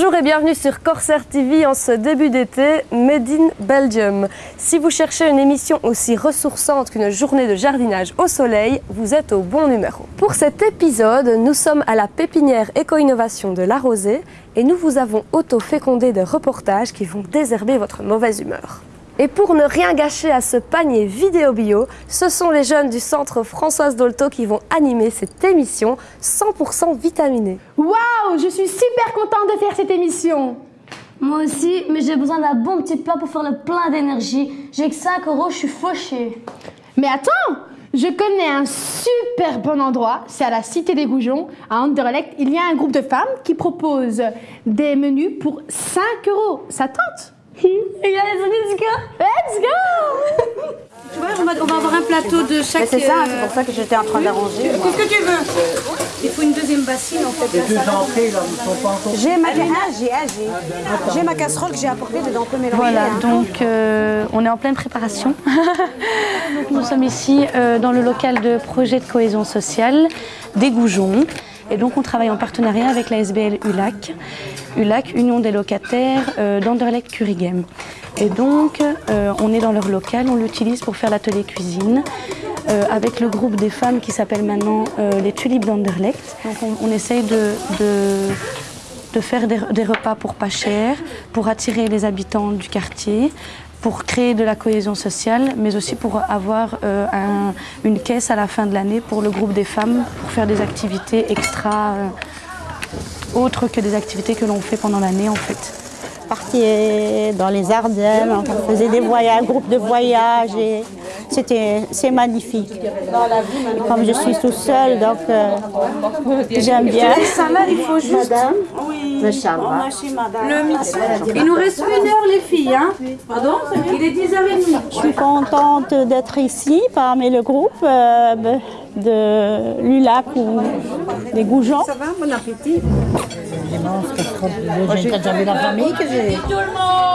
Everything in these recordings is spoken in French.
Bonjour et bienvenue sur Corsair TV en ce début d'été, Made in Belgium. Si vous cherchez une émission aussi ressourçante qu'une journée de jardinage au soleil, vous êtes au bon numéro. Pour cet épisode, nous sommes à la pépinière éco-innovation de La Rosée et nous vous avons auto-fécondé des reportages qui vont désherber votre mauvaise humeur. Et pour ne rien gâcher à ce panier vidéo bio, ce sont les jeunes du centre Françoise Dolto qui vont animer cette émission 100% vitaminée. Waouh, je suis super contente de faire cette émission. Moi aussi, mais j'ai besoin d'un bon petit plat pour faire le plein d'énergie. J'ai que 5 euros, je suis fauchée. Mais attends, je connais un super bon endroit, c'est à la Cité des Goujons, à Anderlecht. Il y a un groupe de femmes qui propose des menus pour 5 euros. Ça tente? Let's go Let's go Tu vois, on va, on va avoir un plateau de chaque... C'est ça, euh, c'est pour ça que j'étais en train d'arranger. Qu'est-ce que tu veux? Il faut une deuxième bassine en fait. Les deux entrées là ne sont pas encore. J'ai ma, ah, j'ai, ah, j'ai. J'ai ma casserole que j'ai apportée dedans, on peut mélanger. Voilà, hein. donc euh, on est en pleine préparation. Nous sommes ici euh, dans le local de projet de cohésion sociale des Goujons. Et donc on travaille en partenariat avec la SBL ULAC, ULAC, Union des locataires euh, d'Anderlecht Curigem. Et donc euh, on est dans leur local, on l'utilise pour faire l'atelier cuisine euh, avec le groupe des femmes qui s'appelle maintenant les Tulipes d'Anderlecht. Donc on, essaye de, de de faire des repas pour pas cher, pour attirer les habitants du quartier, pour créer de la cohésion sociale, mais aussi pour avoir euh, un- une caisse à la fin de l'année pour le groupe des femmes, pour faire des activités extra, euh, autres que des activités que l'on fait pendant l'année en fait. parti dans les Ardennes, on faisait des voyages, un groupe de voyage et c'était c'est magnifique. Et comme je suis tout seul, donc euh, j'aime bien. Ça là, il faut juste Le. Il nous reste une heure les filles, hein. Pardon? Il est 10h30. Je suis contente d'être ici parmi le groupe euh, de l'ULAC ou des Goujons. Ça va, bon appétit. J'ai déjà vu la famille que j'ai.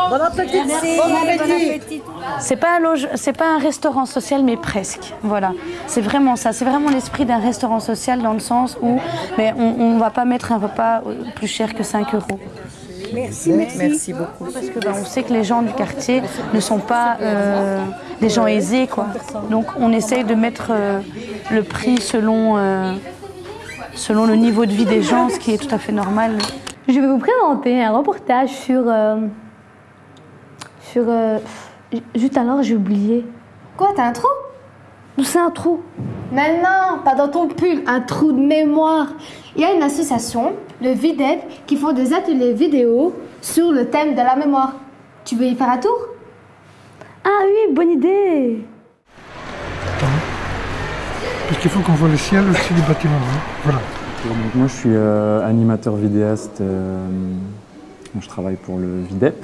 Bon appétit. Bon appétit. C'est pas un loge, c'est pas un restaurant social, mais presque. Voilà, c'est vraiment ça. C'est vraiment l'esprit d'un restaurant social dans le sens où, mais on, on va pas mettre un repas plus cher que 5 euros. Merci, merci. Merci beaucoup. Parce que ben, on sait que les gens du quartier ne sont pas euh, des gens aisés, quoi. Donc on essaye de mettre euh, le prix selon, euh, selon le niveau de vie des gens, ce qui est tout à fait normal. Je vais vous présenter un reportage sur. euh, sur. euh, juste alors, j'ai oublié. Quoi, t'as un trou? C'est un trou? Mais non, pas dans ton pull, un trou de mémoire. Il y a une association, le VIDEP, qui font des ateliers vidéo sur le thème de la mémoire. Tu veux y faire un tour? Ah oui, bonne idée Parce qu'il faut qu'on voit le ciel aussi du bâtiment. hein. Voilà. Donc moi je suis euh, animateur vidéaste, euh, je travaille pour le VIDEP.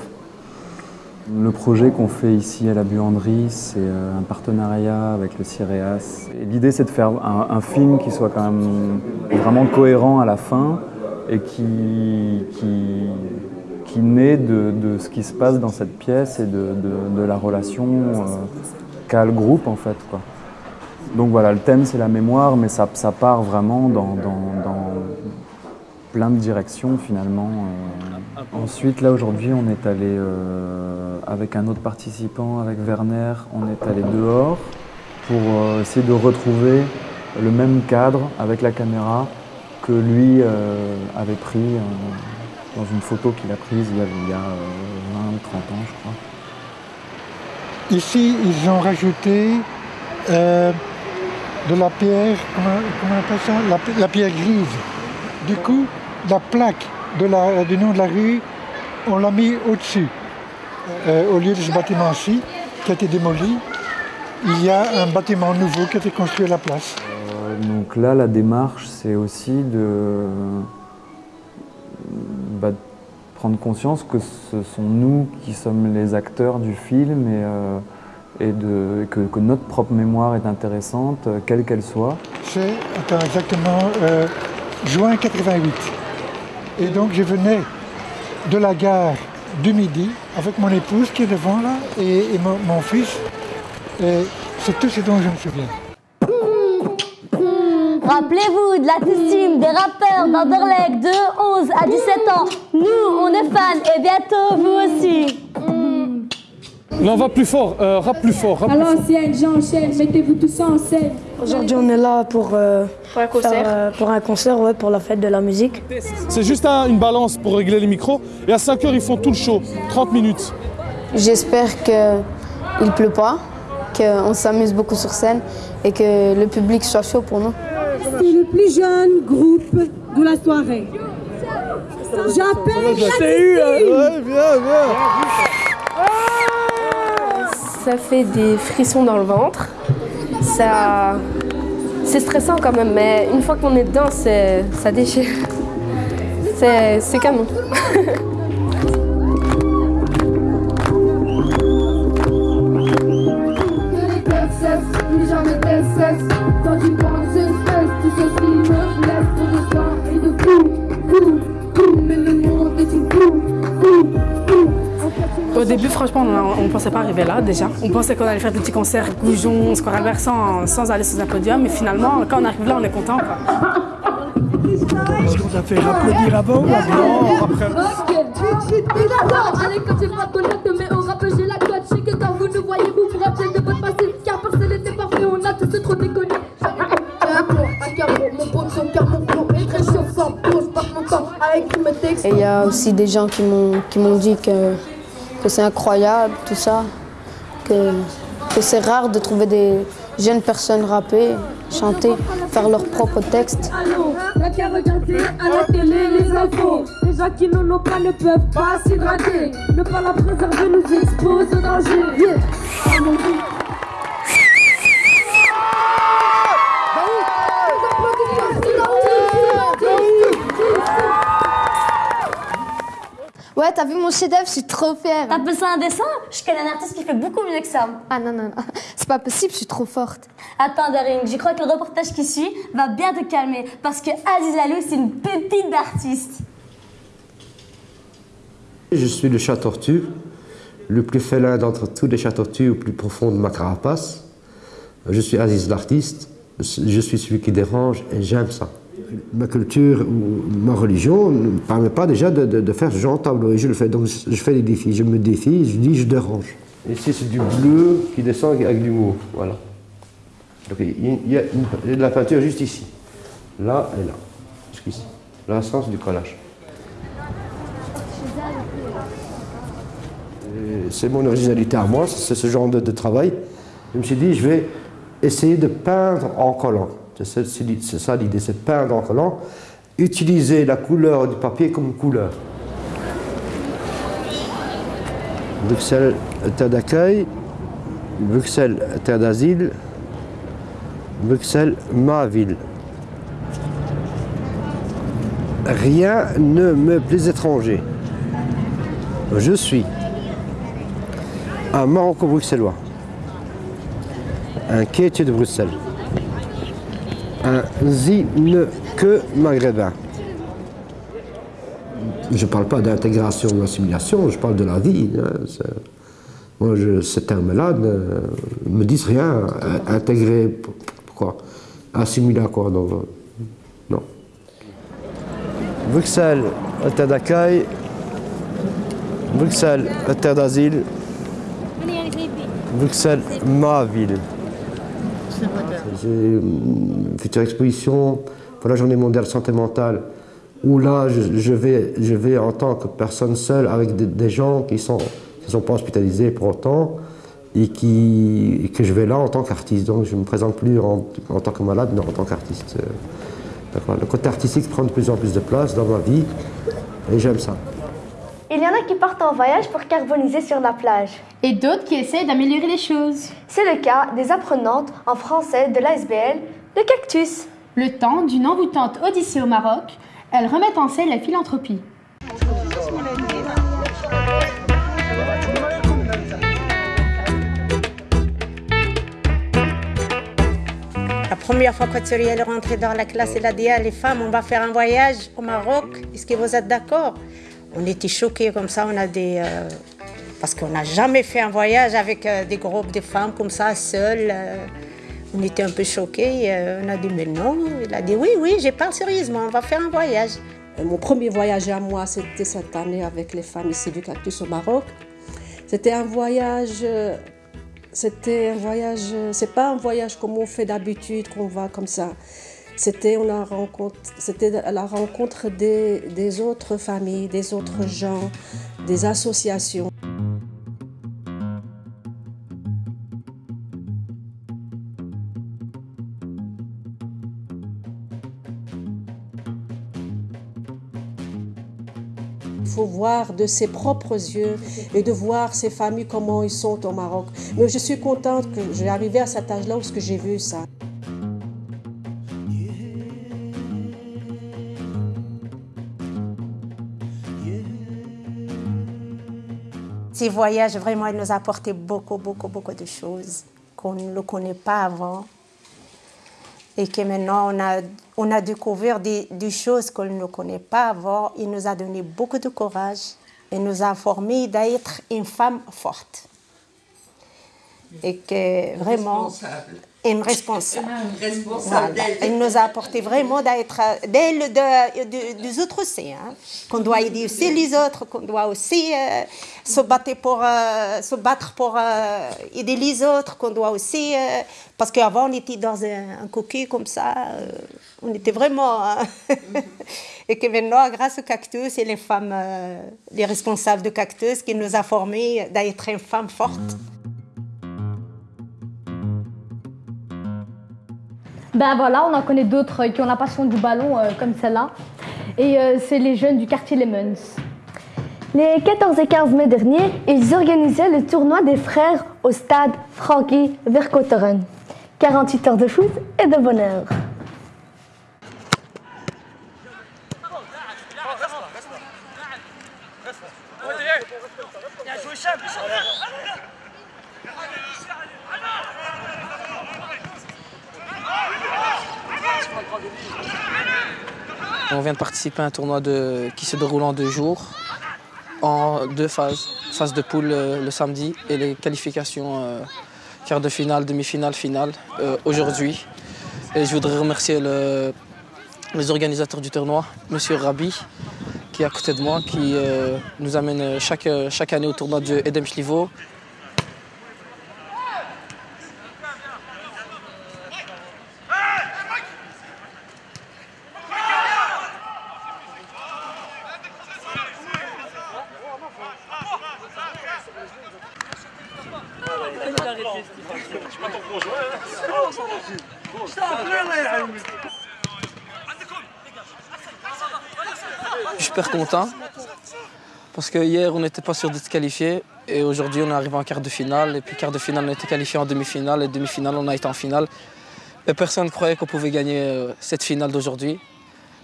Le projet qu'on fait ici à la buanderie, c'est euh, un partenariat avec le CIREAS. L'idée c'est de faire un, film qui soit quand même vraiment cohérent à la fin et qui, qui, naît de, de ce qui se passe dans cette pièce et de, de- la relation qu'a le groupe en fait. Quoi. Donc voilà, le thème c'est la mémoire, mais ça, ça part vraiment dans, dans- dans plein de directions finalement. euh. Ensuite, là aujourd'hui, on est allé euh, avec un autre participant, avec Werner, on est allé dehors pour euh, essayer de retrouver le même cadre avec la caméra que lui euh, avait pris euh, dans une photo qu'il a prise il y a, il y a, euh, 20 ou 30 ans, je crois. Ici, ils ont rajouté euh, de la pierre, comment, on appelle ça? La, pi- la pierre grise. Du coup, la plaque de la- du nom de la rue, on l'a mis au-dessus. Euh, au lieu de ce bâtiment-ci, qui a été démoli, il y a un bâtiment nouveau qui a été construit à la place. Euh, Donc là, la démarche, c'est aussi de, bah, de prendre conscience que ce sont nous qui sommes les acteurs du film et, et de, que, que notre propre mémoire est intéressante, euh, quelle qu'elle soit. C'est attends, exactement euh, juin 88. Et donc je venais de la gare du Midi avec mon épouse qui est devant là et, et mon, mon fils. Et c'est tout ce dont je me souviens. Rappelez-vous de la team des rappeurs d'Anderlecht de 11 à 17 ans. Nous, on est fans et bientôt vous aussi. Là, on va plus fort, euh, rap plus fort. Rap À l'ancienne, j'enchaîne, mettez-vous tous en scène. Aujourd'hui, on est là pour, euh, Pour un concert. faire, euh, pour un concert, ouais, pour la fête de la musique. C'est juste un- une balance pour régler les micros. Et à 5 heures, ils font tout le show, 30 minutes. J'espère qu'il ne pleut pas, qu'on s'amuse beaucoup sur scène et que le public soit chaud pour nous. C'est le plus jeune groupe de la soirée. J'appelle Ouais, viens, viens. Ça fait des frissons dans le ventre. Ça, c'est stressant quand même, mais une fois qu'on est dedans, ça déchire. C'est, canon. plus jamais Au début, franchement, on ne pensait pas arriver là déjà. On pensait qu'on allait faire des petits concerts Goujon, Square Albert sans, sans aller sur un podium. Mais finalement, quand on arrive là, on est content. quoi. Est-ce qu'on t'a fait applaudir avant ou après Ok, d'accord Allez, quand j'ai pas de connaître, mais au rap, j'ai la cote. Je sais que quand vous nous voyez, vous vous rappelez de votre passé. Car personne n'était parfait, on a tous trop déconné. Et il y a aussi des gens qui m'ont qui m'ont dit que, que c'est incroyable, tout ça, que, que c'est rare de trouver des jeunes personnes rapper, chanter, faire leurs propres textes. Allô, t'as qu'à regarder à la télé les infos. Les gens qui n'en ont pas ne peuvent pas s'hydrater. Ne pas la préserver nous expose au danger. Yeah. Ah, mon Dieu. Ouais, t'as vu mon chef-d'œuvre, je suis trop fière. T'as appelé ça un dessin? Je connais un artiste qui fait beaucoup mieux que ça. Ah non, non, non, c'est pas possible, je suis trop forte. Attends, Daring, je crois que le reportage qui suit va bien te calmer parce que Aziz Lalou, c'est une pépite d'artiste. Je suis le chat tortue, le plus félin d'entre tous les chats tortues au plus profond de ma carapace. Je suis Aziz l'artiste, je suis celui qui dérange et j'aime ça. Ma culture ou ma religion ne me permet pas déjà de, faire ce genre de tableau et je le fais. Donc je fais des défis, je me défie, je dis je dérange. Ici c'est du bleu qui descend avec du mauve, voilà. Donc il y a, de la peinture juste ici, là et là, jusqu'ici. Là c'est du collage. C'est mon originalité à moi, c'est ce genre de travail. Je me suis dit, je vais essayer de peindre en collant. C'est ça, l'idée, c'est peindre en collant. Utiliser la couleur du papier comme couleur. Bruxelles, terre d'accueil. Bruxelles, terre d'asile. Bruxelles, ma ville. Rien ne me plaît étranger. Je suis un Maroco-bruxellois, un quêtier de Bruxelles, un que maghrébin. Je ne parle pas d'intégration ou d'assimilation, je parle de la vie. hein, Moi, je, ces termes-là ne me disent rien. Euh, Intégrer, pourquoi? Assimiler à quoi non. Bruxelles, terre d'accueil. Bruxelles, terre d'asile. Bruxelles, ma ville. Une future exposition pour la journée mondiale santé mentale, où là, je, vais, je vais en tant que personne seule avec des, gens qui ne sont, qui sont pas hospitalisés pour autant, et, qui, que je vais là en tant qu'artiste. Donc je ne me présente plus en, en tant que malade, mais en tant qu'artiste. Euh. Le côté artistique prend de plus en plus de place dans ma vie, et j'aime ça. Il y en a qui partent en voyage pour carboniser sur la plage. Et d'autres qui essaient d'améliorer les choses. C'est le cas des apprenantes en français de l'ASBL, le cactus. Le temps d'une envoûtante odyssée au Maroc, elles remettent en scène la philanthropie. La première fois que Thierry est rentrée dans la classe, elle a dit à les femmes, on va faire un voyage au Maroc. Est-ce que vous êtes d'accord? On était choqués comme ça. On a des euh, parce qu'on n'a jamais fait un voyage avec euh, des groupes de femmes comme ça, seules. euh. On était un peu choqués. On a dit, mais non. Il a dit, oui, oui, je parle sérieusement, on va faire un voyage. Mon premier voyage à moi, c'était cette année avec les femmes ici du Cactus au Maroc. C'était un voyage, c'était un voyage, c'est pas un voyage comme on fait d'habitude, qu'on va comme ça. C'était la rencontre des, autres familles, des autres gens, des associations. Il faut voir de ses propres yeux et de voir ces familles comment ils sont au Maroc. Mais je suis contente que j'ai arrivé à cet âge-là où j'ai vu ça. Ces voyages, vraiment, ils nous ont apporté beaucoup, beaucoup, beaucoup de choses qu'on ne connaît pas avant. Et que maintenant, on a, on a découvert des, choses qu'on ne connaît pas avant. Il nous a donné beaucoup de courage. Il nous a formé d'être une femme forte. Et que vraiment, une responsable. Voilà. Il nous a apporté vraiment d'être d'elle de, de- des autres aussi. hein. Qu'on doit aider aussi les autres, qu'on doit aussi euh, se battre pour, euh, se battre pour euh, aider les autres, qu'on doit aussi. parce qu'avant, on était dans un, un coquille comme ça. on était vraiment. hein. et que maintenant, grâce au cactus et les femmes, les responsables de cactus, qui nous a formés d'être une femme forte. Ben voilà, on en connaît d'autres qui ont la passion du ballon euh, comme celle-là. Et euh, c'est les jeunes du quartier Lemons. Les 14 et 15 mai dernier, ils organisaient le tournoi des frères au stade Frankie Verkotteren. 48 heures de foot et de bonheur. On vient de participer à un tournoi qui se déroule en deux jours, en deux phases. Phase de poule euh, le samedi et les qualifications euh, quart de finale, demi-finale, finale euh, aujourd'hui. Et je voudrais remercier le- les organisateurs du tournoi, Monsieur Rabi, qui est à côté de moi, qui nous amène chaque, chaque année au tournoi de Edem. Super content. Parce que hier on n'était pas sûr d'être qualifié et aujourd'hui on est arrivé en quart de finale. Et puis quart de finale on été qualifié en demi-finale et demi-finale on a été en finale. Et personne ne croyait qu'on pouvait gagner euh, cette finale d'aujourd'hui.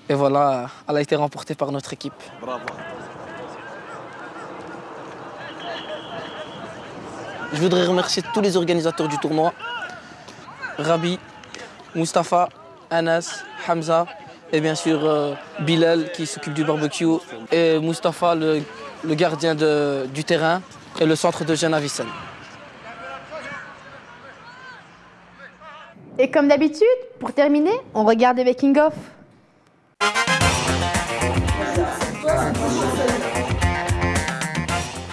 Et voilà elle a été remportée par notre équipe. Je voudrais remercier tous les organisateurs du tournoi. Rabi, Mustapha, Anas, Hamza et bien sûr euh, Bilal qui s'occupe du barbecue et Mustapha le, le gardien de- du terrain et le centre de Genavicen. Et comme d'habitude, pour terminer, on regarde les making-of.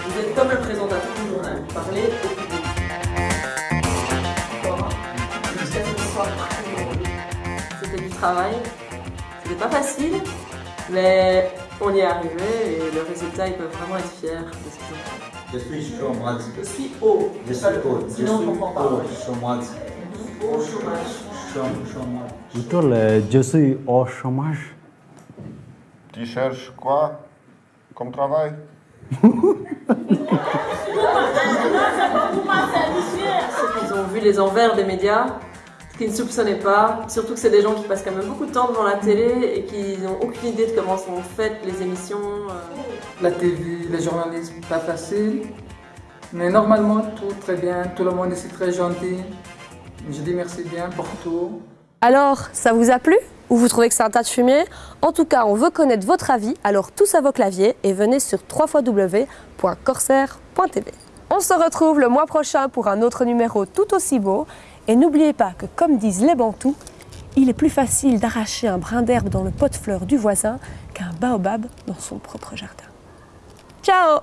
Vous êtes comme le présentateur du journal, vous parlez au public. C'était du travail, pas facile, mais on y est arrivé et le résultat, ils peuvent vraiment être fiers de ce qu'ils ont fait. Je suis chômage. Je suis haut. Je suis haut. Je Sinon, on suis comprend pas. haut. Chômage. Au chômage. Chôm- Chômage. Je suis au chômage. Tu cherches quoi comme travail? Ils ont vu les envers des médias, qu'ils ne soupçonnaient pas, surtout que c'est des gens qui passent quand même beaucoup de temps devant la télé et qui n'ont aucune idée de comment sont faites les émissions. euh. La TV, le journalisme, pas facile. Mais normalement, tout très bien. Tout le monde ici très gentil. Je dis merci bien pour tout. Alors, ça vous a plu? Ou vous trouvez que c'est un tas de fumier? En tout cas, on veut connaître votre avis, alors tous à vos claviers et venez sur www.corsair.tv. On se retrouve le mois prochain pour un autre numéro tout aussi beau. Et n'oubliez pas que, comme disent les Bantous, il est plus facile d'arracher un brin d'herbe dans le pot de fleurs du voisin qu'un baobab dans son propre jardin. Ciao